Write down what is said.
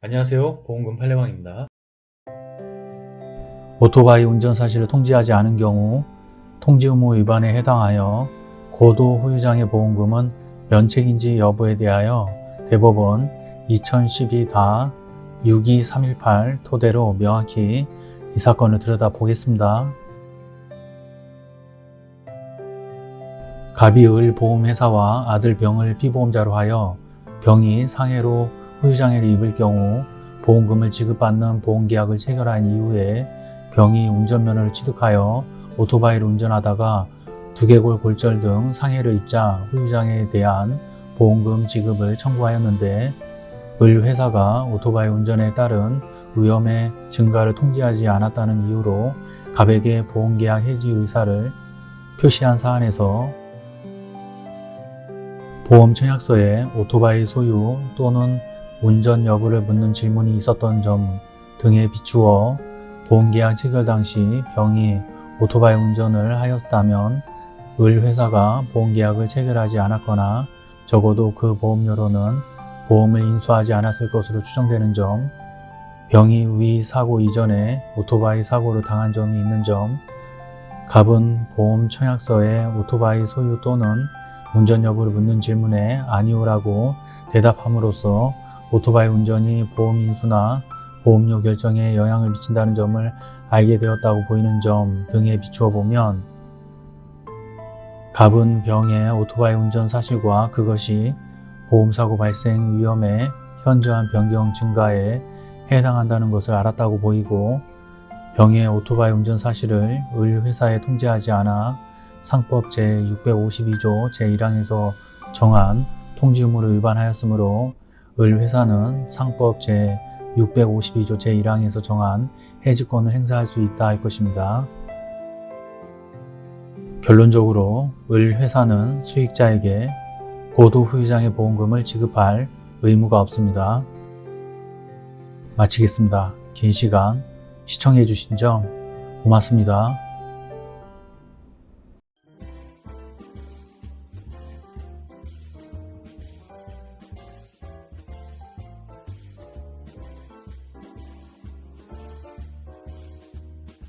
안녕하세요 보험금 팔례방입니다. 오토바이 운전 사실을 통지하지 않은 경우 통지 의무 위반에 해당하여 고도 후유장의 보험금은 면책인지 여부에 대하여 대법원 2012-62318 토대로 명확히 이 사건을 들여다보겠습니다. 갑이 을 보험회사와 아들 병을 피보험자로 하여 병이 상해로 후유장애를 입을 경우 보험금을 지급받는 보험계약을 체결한 이후에 병이 운전면허를 취득하여 오토바이를 운전하다가 두개골 골절 등 상해를 입자 후유장애에 대한 보험금 지급을 청구하였는데 을 회사가 오토바이 운전에 따른 위험의 증가를 통지하지 않았다는 이유로 갑에게 보험계약 해지 의사를 표시한 사안에서 보험 청약서에 오토바이 소유 또는 운전 여부를 묻는 질문이 있었던 점 등에 비추어 보험계약 체결 당시 병이 오토바이 운전을 하였다면 을 회사가 보험계약을 체결하지 않았거나 적어도 그 보험료로는 보험을 인수하지 않았을 것으로 추정되는 점, 병이 위 사고 이전에 오토바이 사고를 당한 점이 있는 점, 갑은 보험 청약서에 오토바이 소유 또는 운전 여부를 묻는 질문에 아니오라고 대답함으로써 오토바이 운전이 보험 인수나 보험료 결정에 영향을 미친다는 점을 알게 되었다고 보이는 점 등에 비추어 보면 갑은 병의 오토바이 운전 사실과 그것이 보험사고 발생 위험의 현저한 변경 증가에 해당한다는 것을 알았다고 보이고 병의 오토바이 운전 사실을 을 회사에 통지하지 않아 상법 제652조 제1항에서 정한 통지 의무를 위반하였으므로 을 회사는 상법 제652조 제1항에서 정한 해지권을 행사할 수 있다 할 것입니다. 결론적으로 을 회사는 수익자에게 고도 후유장애 보험금을 지급할 의무가 없습니다. 마치겠습니다. 긴 시간 시청해 주신 점 고맙습니다.